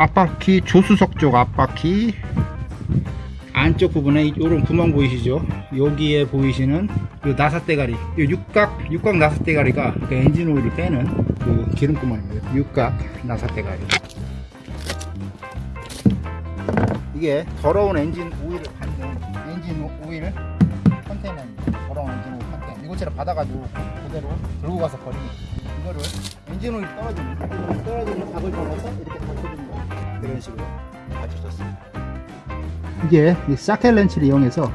앞바퀴 조수석 쪽 앞바퀴 안쪽 부분에 이런 구멍 보이시죠? 여기에 보이시는 이 나사 대가리, 이 육각 육각 나사 대가리가 그 엔진 오일을 빼는 그 기름 구멍이에요. 육각 나사 대가리. 이게 더러운 엔진 오일을 받는 엔진 오일 컨테이너입니다. 더러운 엔진 오일 컨테이너. 이곳처럼 받아가지고 그대로 들고 가서 버리는 이거를 엔진 오일 떨어지는 떨어지는 각을 잡아서 이렇게 거예요. 이런 식으로 받쳐줬습니다. 이게 이 사켈 렌치를 이용해서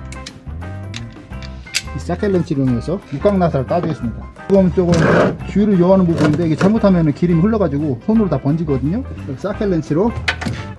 이 사켈 렌치를 이용해서 육각나사를 따주겠습니다. 조금 조금 주의를 요하는 부분인데 이게 잘못하면 기름이 흘러가지고 손으로 다 번지거든요. 사켈 렌치로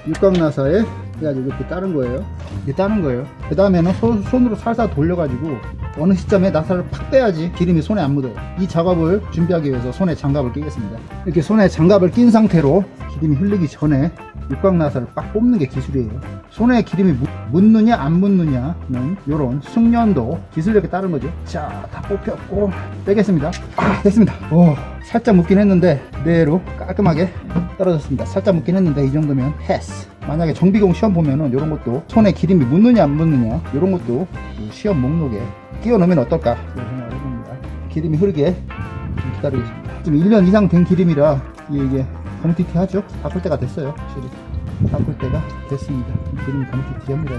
육각나사에 해가지고 이렇게 따는 거예요. 이렇게 따는 거예요. 그 다음에는 손으로 살살 돌려가지고 어느 시점에 나사를 팍 빼야지 기름이 손에 안 묻어요. 이 작업을 준비하기 위해서 손에 장갑을 끼겠습니다. 이렇게 손에 장갑을 낀 상태로 기름이 흘리기 전에 육각나사를 빡 뽑는 게 기술이에요. 손에 기름이 묻느냐 안 묻느냐는 이런 숙련도 기술력에 따른 거죠. 자, 다 뽑혔고 빼겠습니다. 아, 됐습니다. 오, 살짝 묻긴 했는데 그대로 깔끔하게 떨어졌습니다. 살짝 묻긴 했는데 이 정도면 패스. 만약에 정비공 시험 보면은 이런 것도 손에 기름이 묻느냐 안 묻느냐 이런 것도 시험 목록에 끼워 넣으면 어떨까 생각을 해봅니다. 기름이 흐르게 좀 기다리겠습니다. 지금 1년 이상 된 기름이라 이게 검티티 하죠? 바꿀 때가 됐어요. 확실히. 바꿀 때가 됐습니다. 기름이 검티티합니다.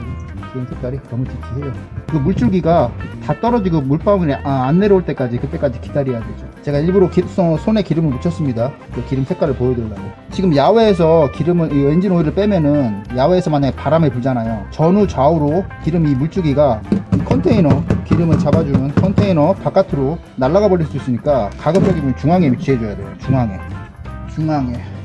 기름 색깔이 검티티해요. 그 물줄기가 다 떨어지고 물방울이 아, 안 내려올 때까지 그때까지 기다려야 되죠. 제가 일부러 기, 손에 기름을 묻혔습니다. 그 기름 색깔을 보여드리려고. 지금 야외에서 기름을 이 엔진 오일을 빼면은 야외에서 만약에 바람이 불잖아요. 전후 좌우로 기름 이 물줄기가 이 컨테이너 기름을 잡아주는 컨테이너 바깥으로 날아가 버릴 수 있으니까 가급적이면 중앙에 위치해 줘야 돼요. 중앙에. 중앙에.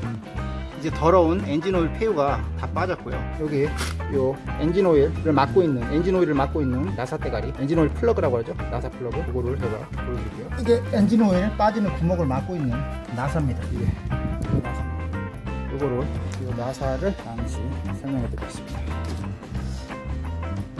이제 더러운 엔진 오일 폐유가 다 빠졌고요. 여기 요 엔진 오일을 막고 있는 엔진 오일을 막고 있는 나사 대가리 엔진 오일 플러그라고 하죠. 나사 플러그 이거를 제가 보여드릴게요. 이게 엔진 오일 빠지는 구멍을 막고 있는 나사입니다. 이게 이 나사입니다. 이거를 이 나사를 잠시 설명해 드리겠습니다.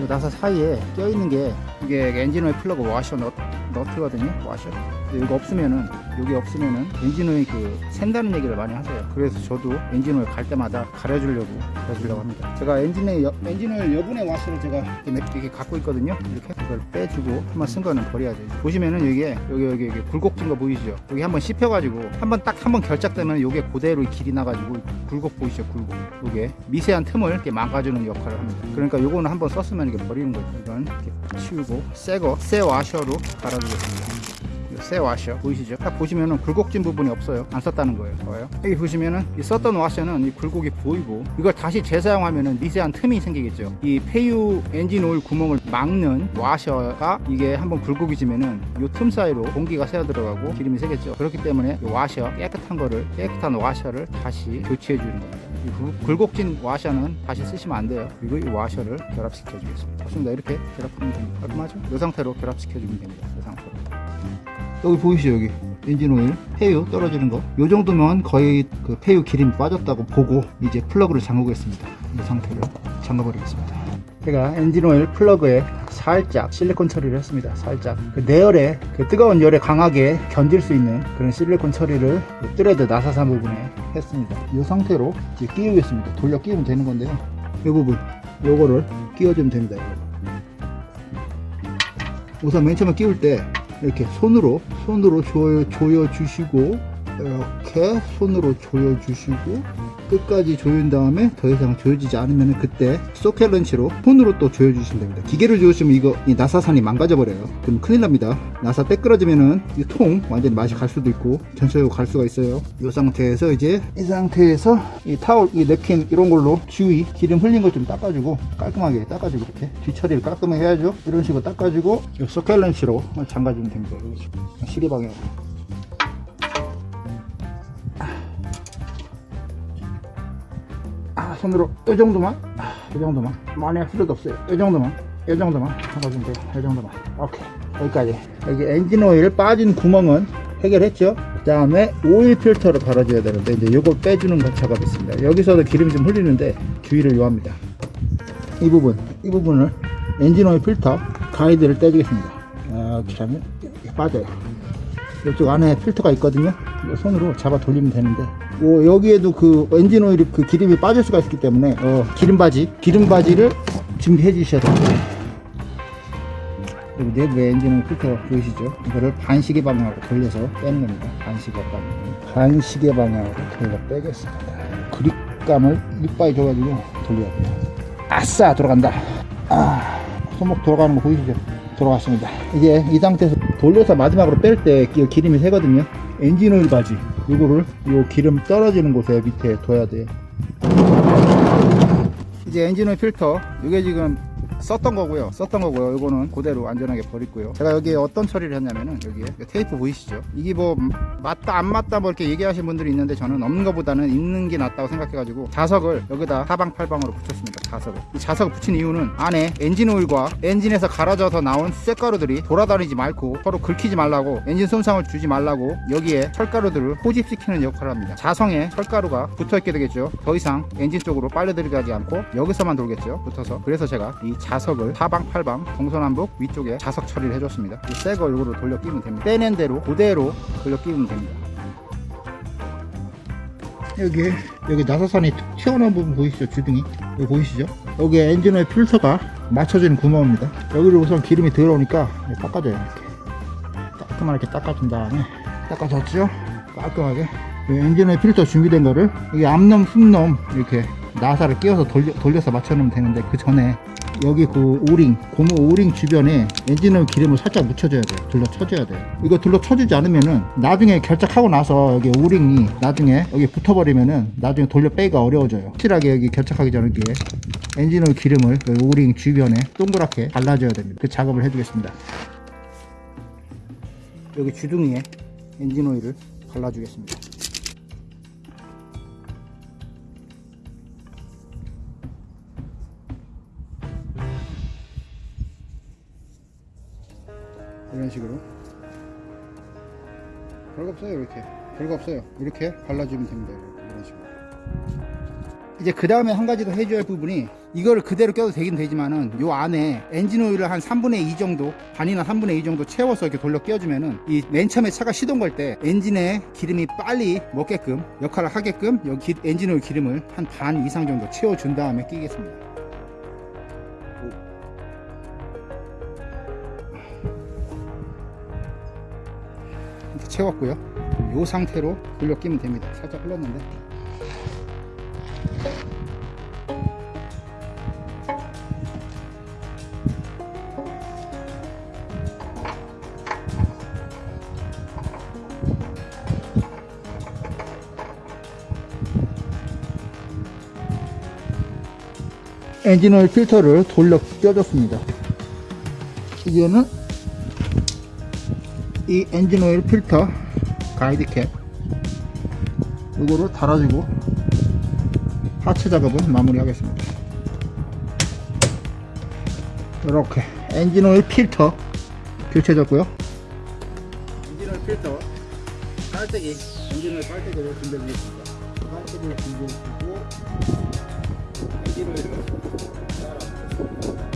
이 나사 사이에 껴 있는 게 이게 엔진 오일 플러그 와셔 넛, 너트거든요. 와셔. 이거 없으면은 여기 없으면은 엔진오일 그 샌다는 얘기를 많이 하세요. 그래서 저도 엔진오일 갈 때마다 갈아주려고 갈아주려고 합니다. 제가 엔진의 여, 엔진오일 여분의 와셔를 제가 이렇게, 이렇게 갖고 있거든요. 이렇게 이걸 빼주고 한번 쓴 거는 버려야죠. 보시면은 여기에 여기 여기 여기 굴곡진 거 보이시죠? 여기 한번 씹혀가지고 한번 딱 한번 결착되면 요게 그대로 길이 나가지고 굴곡 보이시죠? 굴곡. 요게 미세한 틈을 이렇게 막아주는 역할을 합니다. 그러니까 요거는 한번 썼으면 이게 버리는 거죠. 이건 이렇게 치우고 새거 새 와셔로 갈아 주겠습니다. 새 와셔 보이시죠? 딱 보시면은 굴곡진 부분이 없어요. 안 썼다는 거예요. 봐요. 여기 보시면은 이 썼던 와셔는 이 굴곡이 보이고 이걸 다시 재사용하면은 미세한 틈이 생기겠죠. 이 폐유 엔진 오일 구멍을 막는 와셔가 이게 한번 굴곡이 지면은 이 틈 사이로 공기가 새어 들어가고 기름이 새겠죠. 그렇기 때문에 이 와셔 깨끗한 거를 깨끗한 와셔를 다시 교체해 주는 겁니다. 이 굴- 굴곡진 와셔는 다시 쓰시면 안 돼요. 그리고 이 와셔를 결합시켜 주겠습니다. 좋습니다. 이렇게 결합하면 됩니다. 깔끔하죠? 이 상태로 결합시켜 주면 됩니다. 이 상태로. 여기 보이시죠 여기 엔진 오일 폐유 떨어지는 거이 정도면 거의 그 폐유 기름이 빠졌다고 보고 이제 플러그를 잠그겠습니다 이 상태로 잠가 버리겠습니다 제가 엔진 오일 플러그에 살짝 실리콘 처리를 했습니다. 살짝. 그 내열에 그 뜨거운 열에 강하게 견딜 수 있는 그런 실리콘 처리를 그 thread 나사산 부분에 했습니다. 이 상태로 이제 끼우겠습니다. 돌려 끼우면 되는 건데요. 이 부분 요거를 끼워주면 됩니다 우선 맨 처음에 끼울 때 이렇게 손으로 손으로 조여, 조여 주시고 이렇게 손으로 조여 주시고 끝까지 조인 다음에 더 이상 조여지지 않으면 그때 소켓 렌치로 손으로 또 조여 주시면 됩니다. 기계를 조여주시면 이거 이 나사산이 망가져 버려요. 그럼 큰일 납니다. 나사 때끄러지면은 이 통 완전히 맛이 갈 수도 있고 전체적으로 갈 수가 있어요. 이 상태에서 이제 이 상태에서 이 타올 이 냅킨 이런 걸로 주위 기름 흘린 것 좀 닦아주고 깔끔하게 닦아주고 이렇게 뒤처리를 깔끔하게 해야죠. 이런 식으로 닦아주고 이 소켓 렌치로 잠가주면 됩니다. 시계 방향으로 손으로 이 정도만? 아, 이 정도만? 할 필요도 없어요. 이 정도만? 이 정도만? 잡아주면 돼요 이 정도만. 오케이. 여기까지. 여기 엔진 오일 빠진 구멍은 해결했죠? 그 다음에 오일 필터를 갈아줘야 되는데 이제 이걸 빼주는 것 작업이 있습니다. 여기서도 기름이 좀 흘리는데 주의를 요합니다. 이 부분 이 부분을 엔진 오일 필터 가이드를 떼주겠습니다. 이렇게 하면 빠져요. 이쪽 안에 필터가 있거든요. 손으로 잡아 돌리면 되는데 오, 여기에도 그 엔진 오일이 그 기름이 빠질 수가 있기 때문에 어, 기름받이 기름받이를 준비해 주셔야 됩니다. 그리고 내부에 엔진 오일 필터 보이시죠? 이거를 반시계 방향으로 돌려서 빼는 겁니다. 반시계 방향 반시계 방향으로 돌려 빼겠습니다. 그립감을 이빠이 줘가지고 돌려야 돼요 아싸 돌아간다. 아 손목 돌아가는 거 보이시죠? 돌아갔습니다. 이제 이 상태에서 돌려서 마지막으로 뺄 때 기름이 새거든요 엔진 오일 받이. 이거를 요 기름 떨어지는 곳에 밑에 둬야 돼요 이제 엔진 오일 필터. 이게 지금 썼던 거고요. 썼던 거고요. 이거는 그대로 안전하게 버리고요. 제가 여기에 어떤 처리를 했냐면은 여기에 테이프 보이시죠? 이게 뭐 맞다 안 맞다 뭐 이렇게 얘기하시는 분들이 있는데 저는 없는 것보다는 있는 게 낫다고 생각해 가지고 자석을 여기다 사방팔방으로 붙였습니다. 자석을. 이 자석을 붙인 이유는 안에 엔진 오일과 엔진에서 갈아져서 나온 쇳가루들이 돌아다니지 말고 서로 긁히지 말라고 엔진 손상을 주지 말라고 여기에 철가루들을 포집시키는 역할을 합니다. 자성에 철가루가 붙어 있게 되겠죠? 더 이상 엔진 쪽으로 빨려 들어가지 않고 여기서만 돌겠죠? 붙어서. 그래서 제가 이 자석을 사방팔방 동서남북 위쪽에 자석 처리를 해줬습니다. 새거 이거로 돌려 끼면 됩니다. 빼낸 대로 그대로 돌려 끼면 됩니다. 여기 여기 나사선이 튀어나온 부분 보이시죠? 주둥이? 여기 보이시죠? 여기 엔진오일 필터가 맞춰지는 구멍입니다. 여기를 우선 기름이 들어오니까 닦아줘요 이렇게. 깔끔하게 닦아준 다음에 닦아줬죠? 깔끔하게. 이 엔진오일 필터 준비된 거를 여기 암놈 숫놈 이렇게 나사를 끼워서 돌려, 돌려서 맞춰놓으면 되는데 그 전에 여기 그 O-ring 고무 O-ring 주변에 엔진오일 기름을 살짝 묻혀줘야 돼요. 둘러 쳐줘야 돼요. 이거 둘러 쳐주지 않으면은 나중에 결착하고 나서 여기 O-ring이 나중에 여기 붙어버리면은 나중에 돌려 빼기가 어려워져요. 확실하게 여기 결착하기 전에 이렇게 엔진오일 기름을 그 O-ring 주변에 동그랗게 발라줘야 됩니다. 그 작업을 해주겠습니다. 여기 주둥이에 엔진오일을 발라주겠습니다 이런 식으로. 별거 없어요 이렇게. 별거 없어요. 이렇게 발라주면 됩니다 이런 식으로. 이제 그 다음에 한 가지 더 해줘야 할 부분이 이거를 그대로 껴도 되긴 되지만은 요 안에 엔진 오일을 한 3분의 2 정도 반이나 3분의 2 정도 채워서 이렇게 돌려 끼워주면은 이 맨 처음에 차가 시동 걸 때 엔진에 기름이 빨리 먹게끔 역할을 하게끔 여기 엔진 오일 기름을 한 반 이상 정도 채워준 다음에 끼겠습니다 채웠고요. 이 상태로 돌려 끼면 됩니다. 살짝 흘렀는데. 엔진오일 필터를 돌려 껴줬습니다. 이제는 이 엔진오일 필터 가이드 캡. 이거를 달아주고 하체 작업은 마무리 하겠습니다. 이렇게 엔진오일 필터 교체해줬고요. 엔진오일 필터 깔때기 엔진오일 깔때기를 준비해주겠습니다. 깔때기를 준비해주고 엔진오일을 따라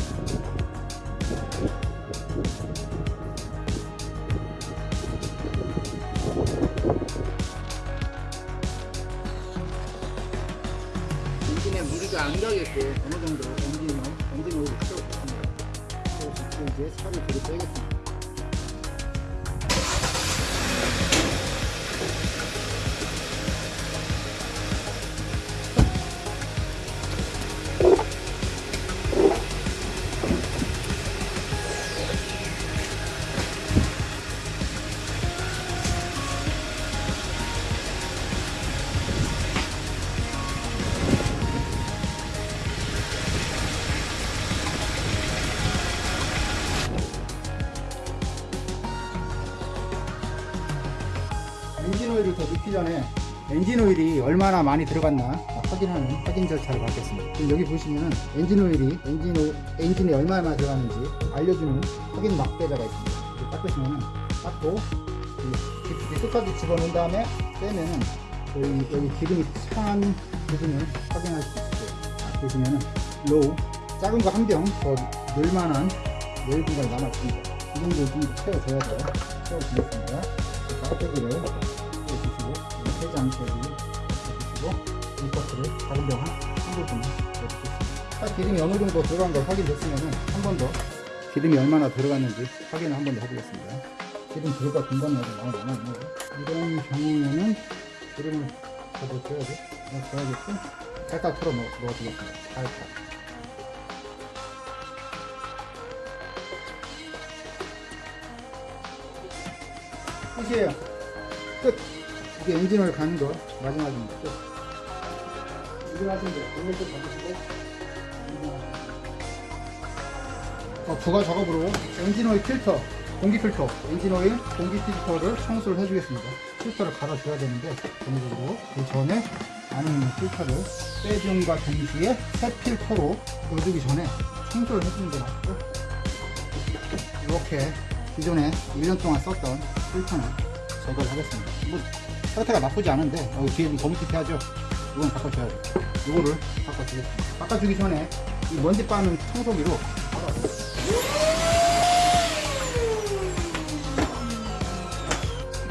가게끔 어느 정도 엔진 오일을 채워줬습니다. 그래서 이제 차를 뒤로 빼겠습니다. 오일을 더 넣기 전에 엔진 오일이 얼마나 많이 들어갔나 확인하는 확인 절차를 밟겠습니다. 지금 여기 보시면은 엔진 오일이 엔진 오, 엔진에 얼마나 들어가는지 알려주는 확인 막대자가 있습니다. 이렇게 닦으시면은 닦고 이 깊이 끝까지 집어넣은 다음에 빼면은 여기, 여기 기름이 찬 부분을 확인할 수 있어요. 자, 보시면은 low 작은 거 한 병 더 넣을 만한 여유 공간이 남아있습니다. 이 정도 좀 채워줘야 돼요. 채워주겠습니다. 깍대기를 해주시고 세지 않게 그리고 물가스를 작은 병을 한번 좀 넣어주겠습니다. 딱 기름이 어느 정도 들어간 걸 확인됐으면 한 번 더 기름이 얼마나 들어갔는지 확인을 한 번 더 해보겠습니다. 기름 들어가 금방나게 나오잖아. 이런 경우에는 기름을 더 넣어줘야지. 넣어줘야겠고 살짝 털어 넣, 넣어주겠습니다. 살짝. 끝이에요. 끝. 이게 엔진오일 가는 거 마지막입니다. 끝. 이거 하시는데 오늘 또 잡으시고 어, 부가 작업으로 엔진오일 필터, 공기 필터, 엔진오일 공기 필터를 청소를 해주겠습니다. 필터를 갈아줘야 되는데 전적으로 그 전에 있는 필터를 빼줌과 동시에 새 필터로 넣어주기 전에 청소를 해주는 게 낫고 이렇게 기존에 1년 동안 썼던 필터는 제거를 하겠습니다. 뭐 상태가 나쁘지 않은데 여기 뒤에 좀 거뭇해하죠. 이건 바꿔줘야 돼. 이거를 바꿔주겠습니다. 바꿔주기 전에 이 먼지 빠는 청소기로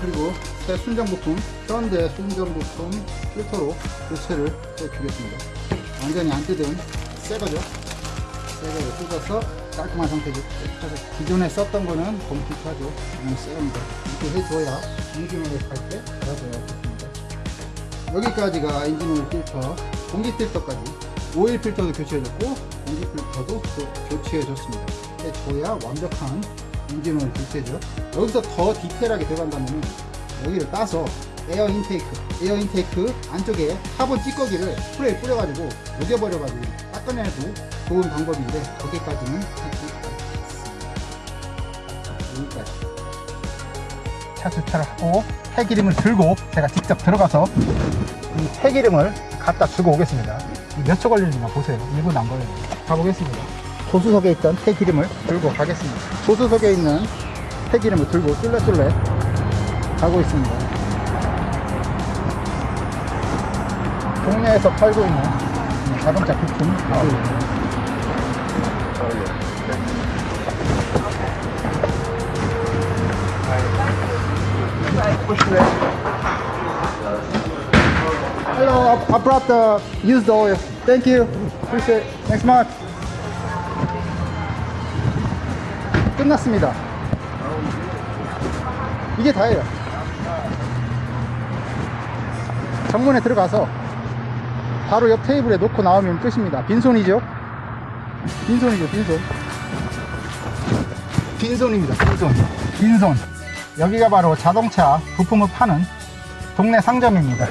그리고 새 순정 부품, 현대 순정 부품 필터로 교체를 해주겠습니다. 완전히 안 뜯은 새 거죠. 새 거를 뜯어서 깔끔한 상태죠. 기존에 썼던 거는. 이건 새 겁니다. 이렇게 해줘야 엔진오일 할때 갈아줘야 좋습니다. 여기까지가 엔진오일 필터, 공기 필터까지 오일 필터도 교체해줬고 공기 필터도 또 교체해줬습니다. 해줘야 완벽한 엔진오일 교체죠. 여기서 더 디테일하게 들어간다면 여기를 따서 air intake, air intake 안쪽에 카본 찌꺼기를 스프레이 뿌려가지고 녹여버려가지고 닦아내도 좋은 방법인데 거기까지는 하지 않겠습니다. 여기까지. 차 주차를 하고 폐기름을 들고 제가 직접 들어가서 이 폐기름을 갖다 주고 오겠습니다. 몇 초 걸리는가 보세요. 1분 안 걸려요. 가보겠습니다. 조수석에 있던 폐기름을 들고 가겠습니다. 조수석에 있는 폐기름을 들고 쫄래쫄래 가고 있습니다. 동네에서 팔고 있는 자동차 부품. Hello, I brought the used oil. Thank you. Appreciate it. Thanks much. 끝났습니다. 이게 다예요. 정문에 들어가서 바로 옆 테이블에 놓고 나오면 끝입니다. 빈손이죠? 빈손이죠, 빈손. 빈손입니다, 빈손. 빈손. 여기가 바로 자동차 부품을 파는 동네 상점입니다.